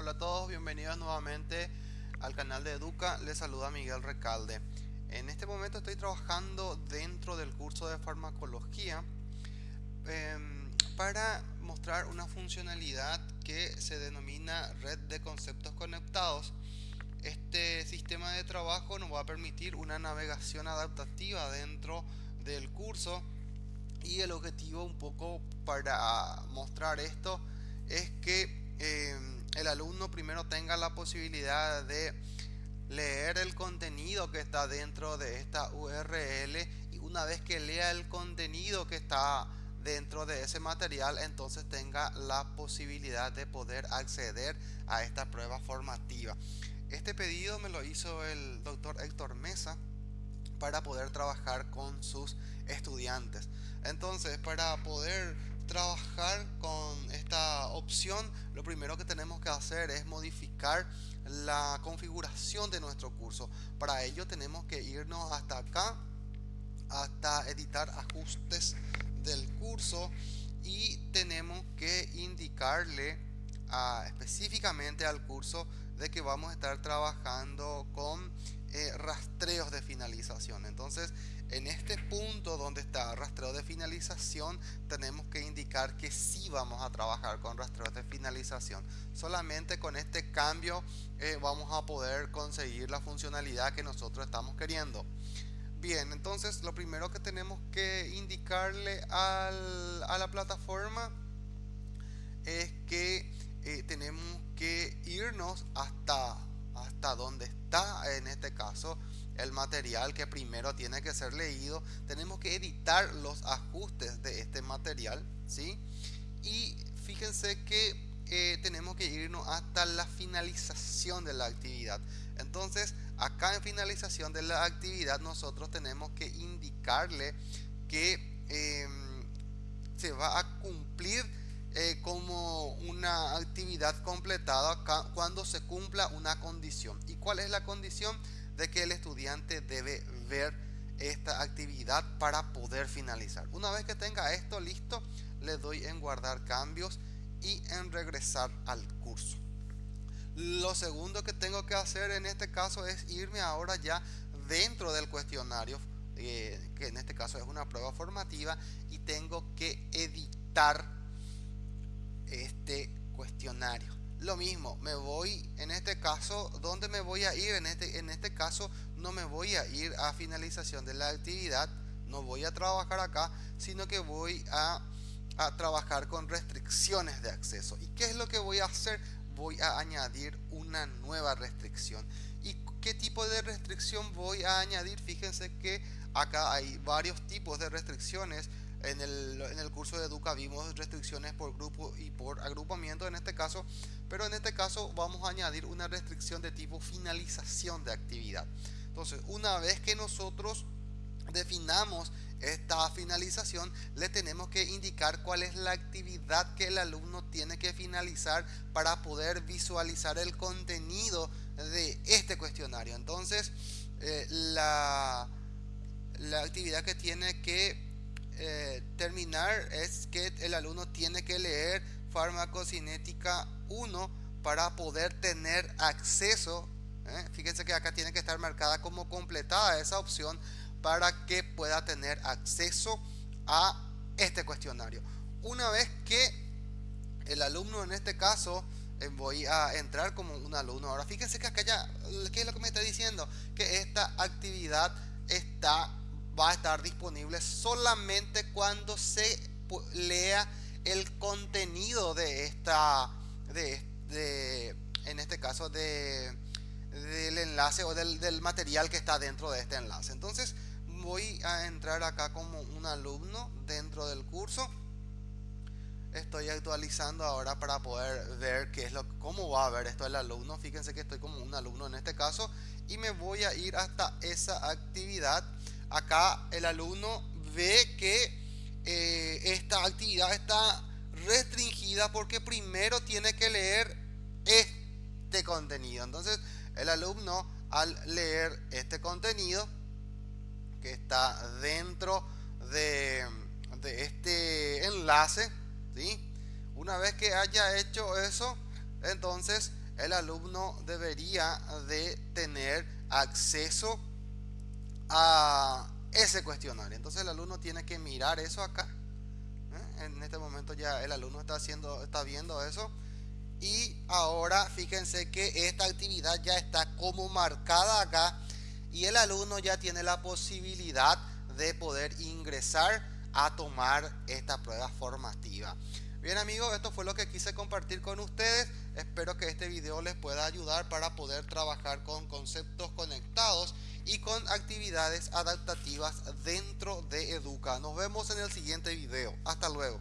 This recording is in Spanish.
Hola a todos, bienvenidos nuevamente al canal de Educa, les saluda Miguel Recalde. En este momento estoy trabajando dentro del curso de farmacología em, para mostrar una funcionalidad que se denomina red de conceptos conectados. Este sistema de trabajo nos va a permitir una navegación adaptativa dentro del curso y el objetivo un poco para mostrar esto es tenga la posibilidad de leer el contenido que está dentro de esta URL y una vez que lea el contenido que está dentro de ese material entonces tenga la posibilidad de poder acceder a esta prueba formativa. Este pedido me lo hizo el doctor Héctor Mesa para poder trabajar con sus estudiantes. Entonces para poder trabajar con esta opción, lo primero que tenemos que hacer es modificar la configuración de nuestro curso. Para ello tenemos que irnos hasta acá, hasta editar ajustes del curso y tenemos que indicarle específicamente al curso de que vamos a estar trabajando con eh, rastreos de finalización. Entonces, en este punto donde está rastreo de finalización, tenemos que indicar que sí vamos a trabajar con rastreos de finalización. Solamente con este cambio eh, vamos a poder conseguir la funcionalidad que nosotros estamos queriendo. Bien, entonces lo primero que tenemos que indicarle a la plataforma es que eh, tenemos que irnos hasta, hasta donde está en este caso el material que primero tiene que ser leído. Tenemos que editar los ajustes de este material, ¿sí? Y fíjense que eh, tenemos que irnos hasta la finalización de la actividad. Entonces, acá en finalización de la actividad nosotros tenemos que indicarle que em, se va a cumplir eh, como una actividad completada cuando se cumpla una condición. ¿Y cuál es la condición? de que el estudiante debe ver esta actividad para poder finalizar. Una vez que tenga esto listo, le doy en guardar cambios y en regresar al curso. Lo segundo que tengo que hacer en este caso es irme ahora ya dentro del cuestionario, eh, que en este caso es una prueba formativa, y tengo que editar este cuestionario. Lo mismo me voy en este caso ¿dónde me voy a ir en este en este caso no me voy a ir a finalización de la actividad no voy a trabajar acá sino que voy a, a trabajar con restricciones de acceso. Y qué es lo que voy a hacer voy a añadir una nueva restricción. Y qué tipo de restricción voy a añadir fíjense que acá hay varios tipos de restricciones en el, en el curso de Educa vimos restricciones por grupo y por agrupamiento en este caso pero en este caso vamos a añadir una restricción de tipo finalización de actividad. Entonces, una vez que nosotros definamos esta finalización, le tenemos que indicar cuál es la actividad que el alumno tiene que finalizar para poder visualizar el contenido de este cuestionario. Entonces, eh, la, la, actividad que tiene que eh, terminar es que el alumno tiene que leer farmacocinética 1 para poder tener acceso. ¿eh? Fíjense que acá tiene que estar marcada como completada esa opción para que pueda tener acceso a este cuestionario. Una vez que el alumno en este caso eh, voy a entrar como un alumno. Ahora fíjense que acá ya, ¿qué es lo que me está diciendo? Que esta actividad está, va a estar disponible solamente cuando se lea el contenido de esta de, en este caso de, del enlace o del, del material que está dentro de este enlace. Entonces voy a entrar acá como un alumno dentro del curso. Estoy actualizando ahora para poder ver qué es lo cómo va a ver esto el alumno. Fíjense que estoy como un alumno en este caso y me voy a ir hasta esa actividad acá el alumno ve que eh, esta actividad está restringida porque primero tiene que leer este contenido. Entonces, el alumno al leer este contenido que está dentro de, de este enlace, ¿sí? una vez que haya hecho eso, entonces el alumno debería de tener acceso a ese cuestionario. Entonces el alumno tiene que mirar eso acá. ¿eh? En este momento ya el alumno está haciendo, está viendo eso. Y ahora fíjense que esta actividad ya está como marcada acá y el alumno ya tiene la posibilidad de poder ingresar a tomar esta prueba formativa. Bien amigos, esto fue lo que quise compartir con ustedes. Espero que este video les pueda ayudar para poder trabajar con conceptos conectados y con actividades adaptativas dentro de Educa. Nos vemos en el siguiente video. Hasta luego.